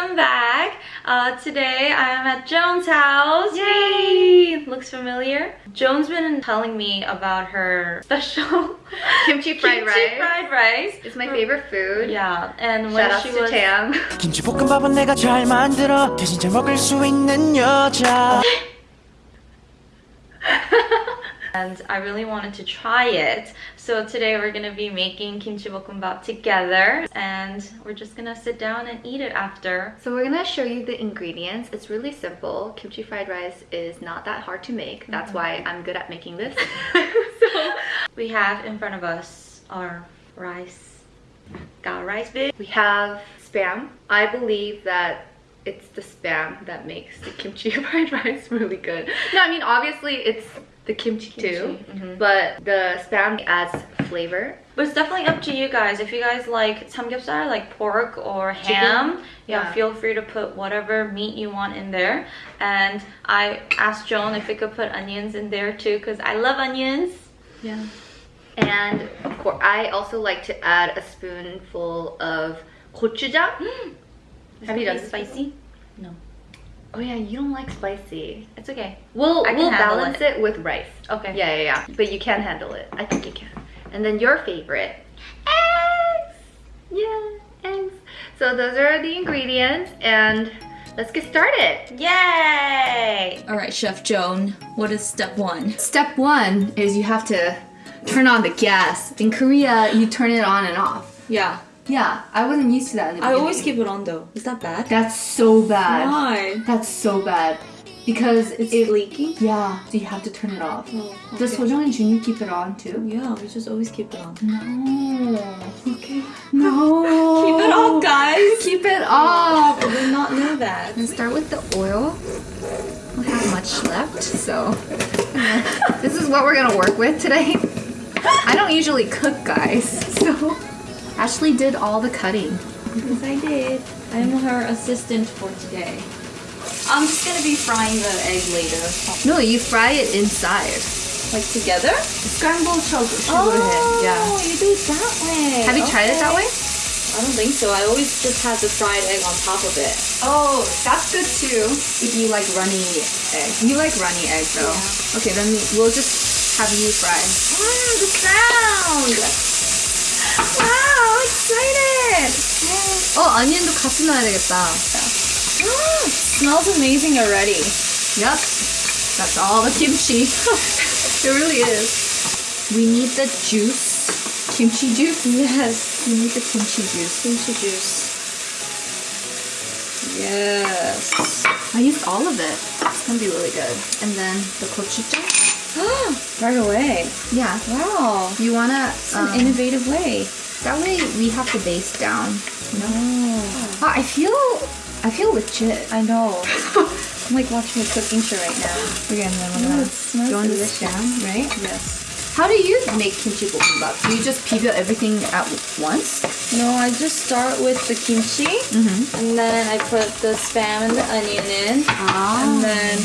welcome back. Uh, today I'm at Joan's house. Yay! Looks familiar. Joan's been telling me about her special Kimchi fried kimchi rice. fried rice. It's my favorite food. Yeah, and Shout when out she to was Tam. 김치볶음밥은 내가 잘 만들어 대신 잘 먹을 수 있는 여자 and I really wanted to try it. So today we're gonna be making kimchi bokkeumbap together and we're just gonna sit down and eat it after. So we're gonna show you the ingredients. It's really simple. Kimchi fried rice is not that hard to make. That's mm-hmm. why I'm good at making this. so We have in front of us our rice. Got rice bit. we have spam. I believe that it's the spam that makes the kimchi fried rice really good. No, I mean obviously it's the kimchi, too, Kimchi, mhm. but the spam adds flavor. But it's definitely up to you guys. If you guys like samgyeopsal, like pork or ham, yeah, feel free to put whatever meat you want in there. And I asked Joan if we could put onions in there too, because I love onions. Yeah. And of course, I also like to add a spoonful of gochujang. Have you done spicy? No, Oh yeah, you don't like spicy. it's okay. We'll I we'll handle balance it. with rice. Okay. Yeah, yeah, yeah. But you can handle it. I think you can. And then your favorite, eggs. Yeah, eggs. So those are the ingredients, and let's get started. Yay! All right, Chef Joan, what is step one? Step one is you have to turn on the gas. In Korea, you turn it on and off. Yeah, Yeah, I wasn't used to that. In the I always keep it on though. Is that bad? That's so bad. Why? That's so bad. Because It's it, leaking? Yeah, so you have to turn it off. Oh, Does okay. Sojong and Jun keep it on too? Yeah, we just always keep it on. No. Okay. No. Keep it off, guys. Keep it off. I did not know that. And start with the oil. We don't have much left, so this is what we're gonna work with today. I don't usually cook, guys, so Ashley did all the cutting. Yes, I did. I'm her assistant for today. I'm just gonna be frying the egg later. No, you fry it inside. Like together? Scrambled sugar, Oh, yeah. you do it that way. Have you tried it that way? I don't think so. I always just had the fried egg on top of it. Oh, that's good too. If you like runny egg. You like runny egg though. Okay, then we'll just have you fry. Ah, the sound! Wow, excited! 어, onions도 같이 넣어야 되겠다. Ah, smells amazing already. Yep. That's all the kimchi. it really is. We need the juice. Kimchi juice? Yes, We need the kimchi juice. kimchi juice. Yes. I used all of it. It's gonna be really good. And then the gochujang. right away. Yeah. Wow. You wanna It's an um, innovative way. that way we have the base down. Know? Oh. I feel I feel legit. I know. I'm like watching a cooking show right now. Okay, and then Oh, we're gonna it smells throw in the delicious. jam, right? Yes. How do you make kimchi bokkeumbap? Do you just peel everything at once? No, I just start with the kimchi, Mm-hmm. and then I put the spam and the onion in, Ah. and then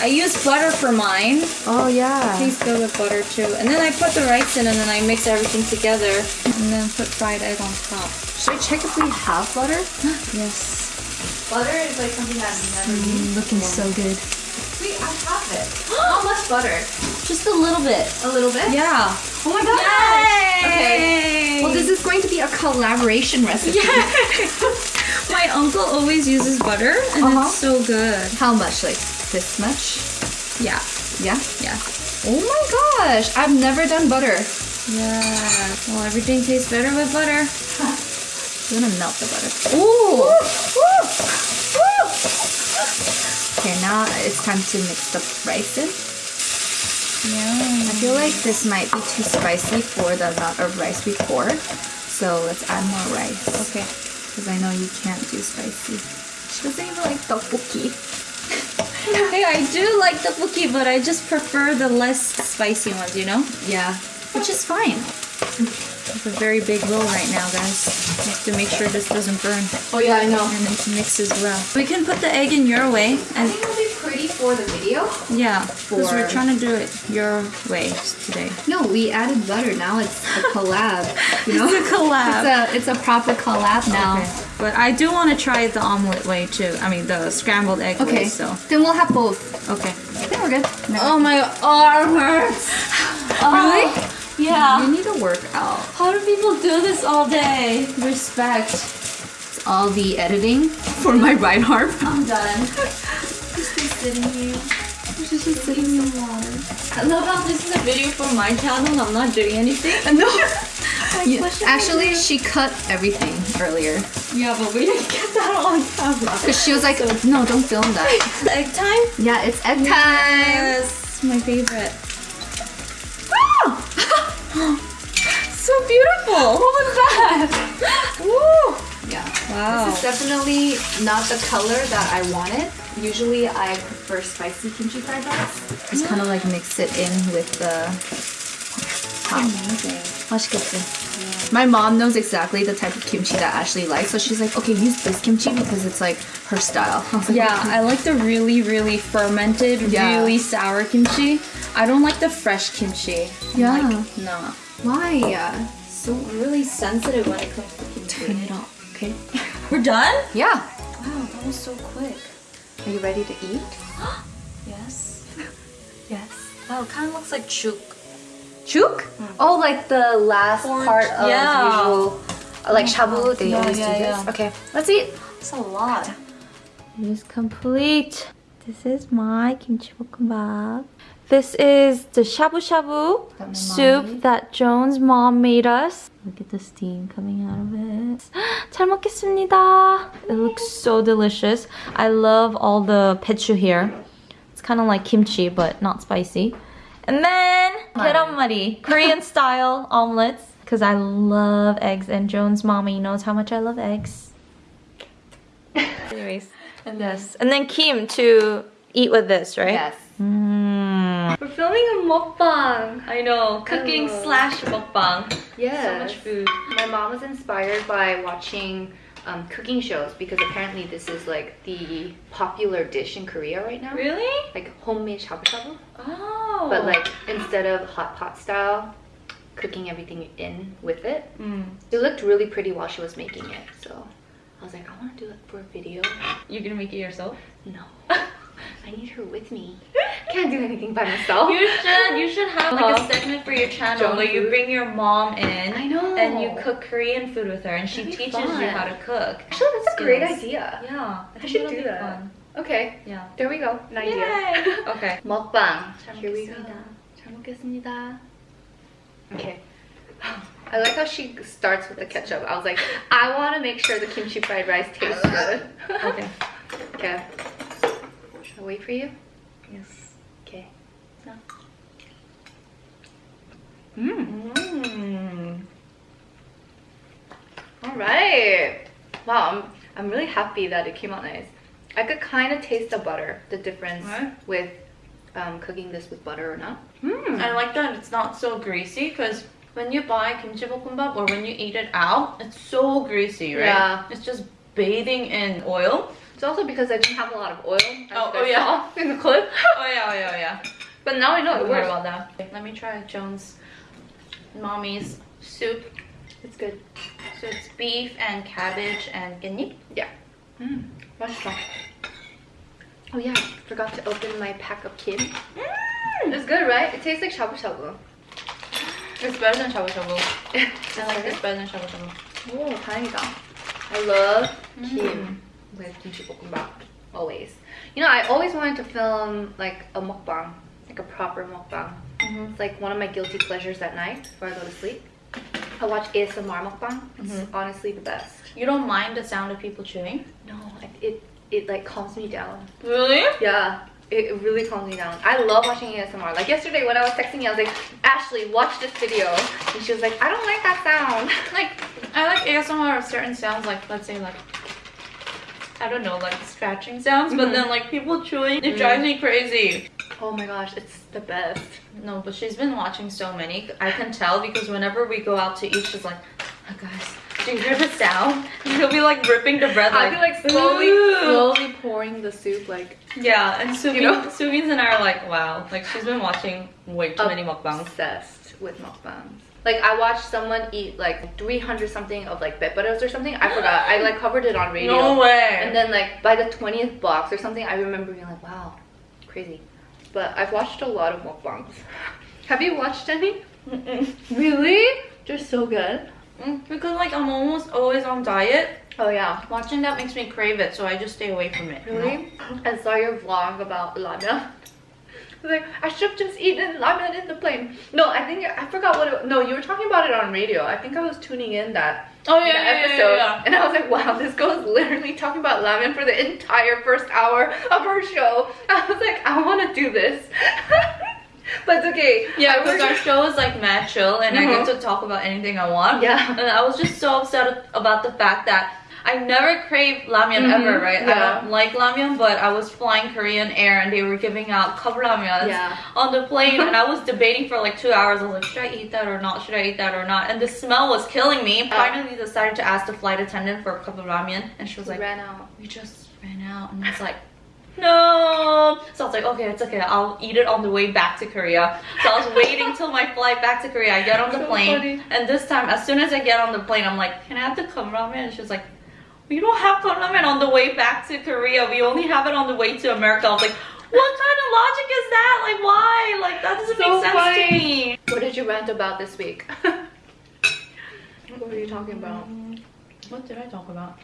I use butter for mine. Oh yeah. Please go with butter too. And then I put the rice in, and then I mix everything together, and then put fried egg on top. Should I check if we have butter? Yes. Butter is like something I've never used. looking so good. Wait, I have it. How much butter? Just a little bit. A little bit? Yeah. Oh my god! Okay. Well, this is going to be a collaboration recipe. My uncle always uses butter, and Uh-huh. it's so good. How much? Like this much? Yeah. Yeah. Yeah. Oh my gosh! I've never done butter. Yeah. Well, everything tastes better with butter. I'm gonna melt the butter. Ooh. Okay, now it's time to mix the rice in. Yeah. I feel like this might be too spicy for the amount of rice we pour. So let's add more rice. Okay. Because I know you can't do spicy. She doesn't even like tteokbokki. Hey, I do like the tteokbokki, but I just prefer the less spicy ones, you know? Yeah. Which is fine. It's a very big roll right now, guys. You have to make sure this doesn't burn Oh yeah, I know. and it mixes well. We can put the egg in your way, I think it'll be pretty for the video. yeah, because we're trying to do it your way today. No, we added butter. Now it's a collab. You know? It's a collab. It's a, it's a proper collab now. Okay. But I do want to try the omelet way too. I mean the scrambled egg Okay, way. So then we'll have both. okay. I think we're good. No. Oh my arm hurts. Oh, really? Oh, yeah. You need to work out. How do people do this all day? Respect. It's all the editing for my right arm. I'm done. Just be sitting here. Just sitting in the water. I love how this is a video for my channel. I'm not doing anything. No. Like, what should I Actually, she cut everything earlier yeah, but we didn't get that on camera. because she was like, "No, don't film that." Egg time? yeah, it's egg time. Yes, my favorite. Ah! so beautiful. What was that? Woo! Yeah. Wow. This is definitely not the color that I wanted. Usually I prefer spicy kimchi fried rice. Just kind of like mix it in with the Amazing. Watch kimchi. My mom knows exactly the type of kimchi that Ashley likes, so she's like, okay, use this kimchi because it's like her style. I like, yeah, I like the really, really fermented, yeah. really sour kimchi. I don't like the fresh kimchi. I'm yeah. Like, nah. Why? So really sensitive when it comes to kimchi. Turn it off, okay? We're done? Yeah. Wow, that was so quick. Are you ready to eat? yes. yes. Wow, it kind of looks like chuk Chuk? Oh, like the last Orange- part of yeah. usual, uh, like shabu. They Yeah, always yeah, do this. yeah. Okay, let's eat. It's a lot. It is complete. This is my kimchi bokkeumbap. This is the shabu shabu That my mom soup made? that Joan's mom made us. Look at the steam coming out of it. 잘 먹겠습니다. It looks so delicious. I love all the pechu here. It's kind of like kimchi, but not spicy. And then, gyeranmari, Korean style omelets. Because I love eggs and Joan's mommy knows how much I love eggs. Anyways. And then. And then Kim to eat with this, right? Yes. Mm. We're filming a mukbang. I know. Cooking slash mukbang. Yeah. So much food. My mom was inspired by watching um, cooking shows because apparently this is like the popular dish in Korea right now. Really? Like homemade shabu shabu. Oh. But like instead of hot pot style, cooking everything in with it. Mm. It looked really pretty while she was making it. So I was like, I want to do it for a video. you're gonna make it yourself? No. I need her with me. Can't do anything by myself. You should. You should have like Uh-huh. a segment for your channel Joan where you food? bring your mom in. I know. And you cook Korean food with her, and she That'd be teaches you fun. how to cook. Actually, that's a great Skills. idea. Yeah, I, think should that'll do be that. Fun. Okay, Yeah. there we go. An idea. Yay. okay. Mukbang. 잘 Here we go. 먹겠습니다. 잘 먹겠습니다. Okay. I like how she starts with the ketchup. I was like, I want to make sure the kimchi fried rice tastes good. Okay. okay. Should I wait for you? Yes. Mm. All right. Wow, I'm, I'm really happy that it came out nice. I could kind of taste the butter, the difference What? with um, cooking this with butter or not. I like that it's not so greasy because when you buy kimchi bokkeumbap or when you eat it out, it's so greasy, right? Yeah. It's just bathing in oil. It's also because I didn't have a lot of oil. Oh, oh, yeah. in the clip. Oh yeah, oh yeah, oh yeah. But now I know I it forgot works. about that. Let me try Joan's mommy's soup. It's good. So it's beef and cabbage and ginny. Mm, 맛있어. Oh yeah, forgot to open my pack of kim. It's good, right? It tastes like shabu shabu. It's better than shabu shabu. I like this better than shabu shabu. Oh, 다행이다. I love kim Mm. with kimchi bokkeumbap. Always. You know, I always wanted to film like a mukbang, like a proper mukbang. Mhm. It's like one of my guilty pleasures at night before I go to sleep. I watch ASMR mukbang. It's Mhm. honestly the best. You don't mind the sound of people chewing? No, it, it it like calms me down. Really? Yeah, it, really calms me down. I love watching ASMR. Like yesterday when I was texting you, I was like, Ashley, watch this video. And she was like, I don't like that sound. Like I like ASMR of certain sounds, like let's say like I don't know, like scratching sounds, but Mhm. then like people chewing, it Mm. drives me crazy. Oh my gosh, it's the best. No, but she's been watching so many. I can tell because whenever we go out to eat, she's like, oh, guys, do you hear the sound? And she'll be like ripping the bread. I'll be like slowly, "Ooh." slowly pouring the soup like Yeah, and Subin, You know? Subin's and I are like, wow, like she's been watching way too many mukbangs. obsessed with mukbangs. Like I watched someone eat like 300 something of like beparas or something. I forgot. I like covered it on radio. No way. And then like by the 20th box or something, I remember being like, wow, crazy. But I've watched a lot of mukbangs. Have you watched any? Really? They're so good. Mm, because like I'm almost always on diet. Oh yeah. Watching that makes me crave it, so I just stay away from it. you know? Really? I saw your vlog about ramen. I like, I should have just eaten ramen in the plane. No, I think I forgot what it. No, you were talking about it on radio. I think I was tuning in that Oh yeah, yeah, yeah, episode, yeah, and I was like, wow, this girl is literally talking about ramen for the entire first hour of her show. I was like, I want to do this, but it's okay. Yeah, because our show is like mad chill and I Mhm. get to talk about anything I want. Yeah. And I was just so upset about the fact that I never crave ramyun Mhm, ever, right? I don't like ramyun, but I was flying Korean Air and they were giving out cup ramyuns Yeah. on the plane and I was debating for like two hours. I was like, should I eat that or not? Should I eat that or not? And the smell was killing me. Uh. Finally decided to ask the flight attendant for a cup of ramen and she was like, ran out. we just ran out and I was like no so I was like okay it's okay I'll eat it on the way back to Korea so I was waiting till my flight back to Korea I get on the So plane funny. and this time as soon as I get on the plane I'm like can I have the cup ramen and she's like we don't have cup ramen on the way back to Korea we only have it on the way to America I was like what kind of logic is that like why like that doesn't So make sense funny. to me What did you rant about this week? what were you talking about? what did I talk about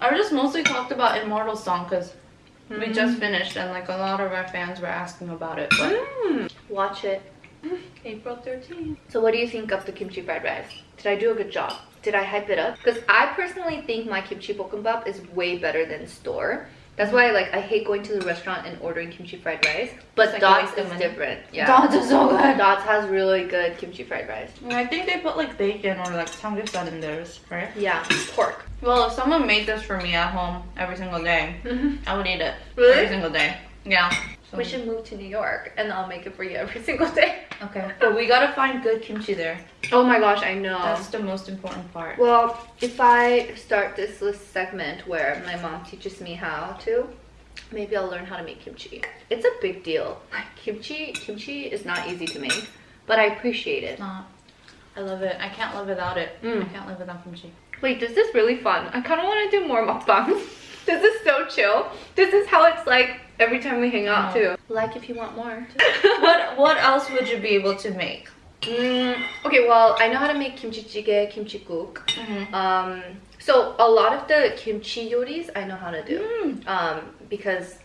I just mostly talked about Immortal Song because we just finished and like a lot of our fans were asking about it but Mm. Watch it. April 13th. So what do you think of the kimchi fried rice? Did I do a good job? Did I hype it up? Because I personally think my kimchi bokkeumbap is way better than store. That's why like I hate going to the restaurant and ordering kimchi fried rice. But like Dots is different. Yeah. Dots is so good. Dots has really good kimchi fried rice. And I think they put like bacon or like samgyeopsal in theirs, right? Yeah, pork. Well, if someone made this for me at home every single day, Mhm. I would eat it Really? every single day. Yeah. We should move to New York and I'll make it for you every single day. Okay, but we gotta find good kimchi there. Oh my gosh, I know. That's the most important part. Well, if I start this list segment where my mom teaches me how to, maybe I'll learn how to make kimchi. It's a big deal. Like kimchi, kimchi is not easy to make, but I appreciate it. It's not. I love it. I can't live without it. Mm. I can't live without kimchi. Wait, this is really fun. I kind of want to do more mukbangs. this is so chill. This is how it's like every time we hang out too. Like if you want more. What What else would you be able to make? Mm, okay, well, I know how to make kimchi jjigae, kimchi guk. Mm-hmm. Um, so a lot of the kimchi yoris I know how to do. Mm. Um, because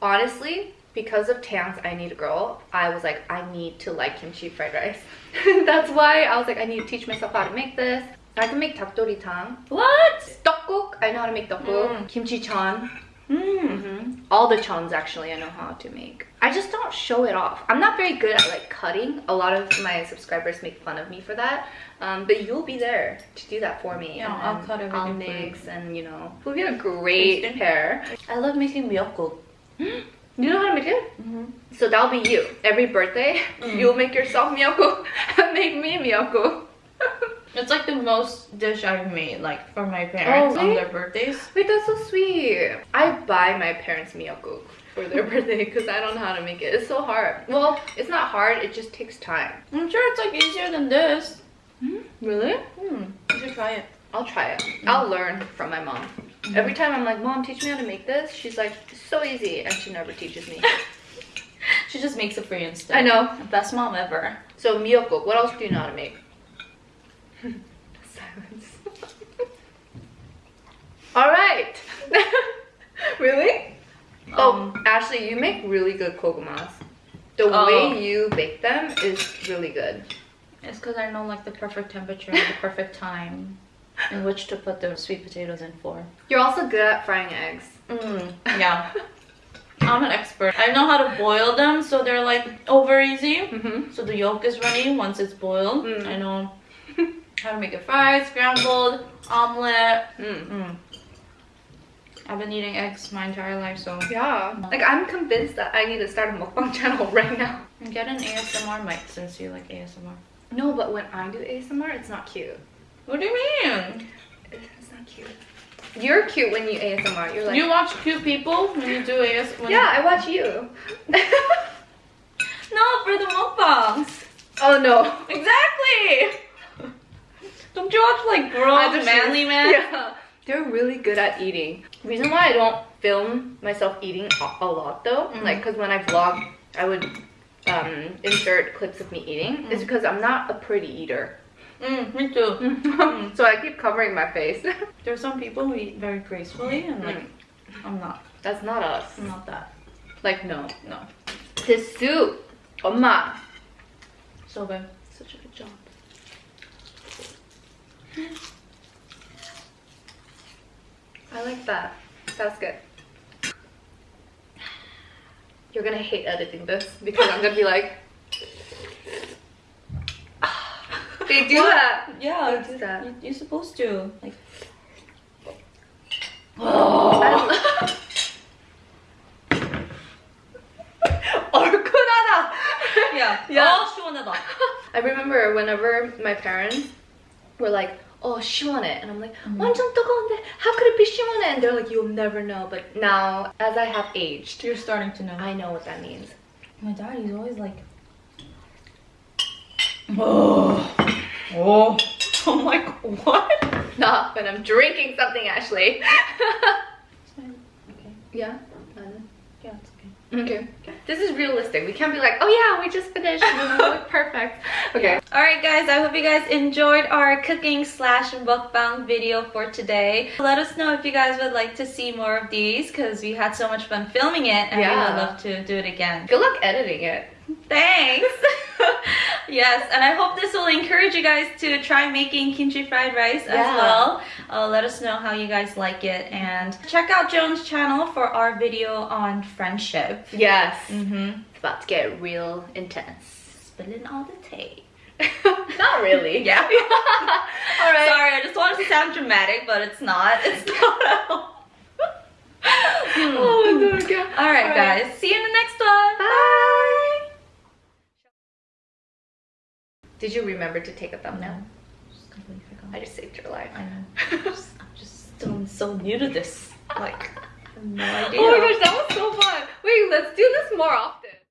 honestly, because of Tan's I Need a Girl, I was like, I need to like kimchi fried rice. That's why I was like, I need to teach myself how to make this. I can make takdori tang. What? Tteokguk, I know how to make tteokguk. Mm. Kimchi chan. Mm. hmm All the chans actually I know how to make. I just don't show it off. I'm not very good at like cutting. A lot of my subscribers make fun of me for that. Um, but you'll be there to do that for me. Yeah, and I'll cut everything I'll for you. mix and you know, we'll get a great pair. I love making myeokguk. You know how to make it? Mm-hmm. So that'll be you. Every birthday, Mm. you'll make yourself miyoko and make me miyoko. It's like the most dish I've made, like for my parents Oh, on their birthdays. Wait, that's so sweet. I buy my parents miyoko for their birthday because I don't know how to make it. It's so hard. Well, it's not hard. It just takes time. I'm sure it's like easier than this. Really? Hmm, you should try it. I'll try it. I'll learn from my mom. Every time I'm like, Mom, teach me how to make this. She's like, it's so easy, and she never teaches me. She just makes it for you instead. I know. Best mom ever. So miyoko, what else do you know how to make? All right. really? oh, Um, Ashley, you make really good kogumas. The Oh. way you bake them is really good. It's because I know like the perfect temperature, the perfect time in which to put the sweet potatoes in for. You're also good at frying eggs. Mm, yeah. I'm an expert. I know how to boil them so they're like over easy. Mm-hmm. So the yolk is runny once it's boiled. Mm. I know how to make it fried, scrambled, omelet. Mm. I've been eating eggs my entire life, so Yeah. Like I'm convinced that I need to start a mukbang channel right now. And get an ASMR mic since you like ASMR. No, but when I do ASMR, it's not cute. What do you mean? It's not cute. You're cute when you ASMR. You're like, you watch cute people when you do ASMR. Yeah, I watch you. No, for the mukbangs. oh no. Exactly. Don't you watch like grown manly man? Yeah, they're really good at eating. Reason why I don't film myself eating a, a lot though, Mm. like because when I vlog, I would um, insert clips of me eating. Is because I'm not a pretty eater, Mm, me too. so I keep covering my face. There's some people who eat very gracefully, and like, I'm not. That's not us. I'm not that. Like no, No. this soup, 엄마. So good. Such a good job. I like that. That's good. You're gonna hate editing this because I'm gonna be like, they do that. Yeah, they do that. You, are supposed to. Like. Oh. yeah. Yeah. I remember whenever my parents were like, oh, 시원해. And I'm like, 완전 뜨거운데, how could it be 시원해? And they're like, you'll never know. But now, as I have aged, You're starting to know. I know what that means. My dad, he's always like, oh, oh. I'm like, what? Not when I'm drinking something, Ashley. Okay. yeah? None. Yeah, it's okay. Okay. This is realistic. We can't be like, oh yeah, we just finished. we look perfect. Okay. Alright guys, I hope you guys enjoyed our cooking slash mukbang video for today. Let us know if you guys would like to see more of these because we had so much fun filming it and we would love to do it again. Good luck editing it. Thanks! yes, and I hope this will encourage you guys to try making kimchi fried rice as well. Uh, let us know how you guys like it and check out Joan's channel for our video on friendship. Yes. Mm-hmm. It's about to get real intense. Spilling all the tea. Not really. Yeah. All right. Sorry, I just wanted to sound dramatic, but it's not. It's not at all. Oh my god. Alright, All right. guys. See you in the next one. Bye. Did you remember to take a thumbnail? Just completely forgot. I just saved your life. I know. I'm just, I'm just still so new to this. Like, no idea. Oh my gosh, that was so fun. Wait, let's do this more often.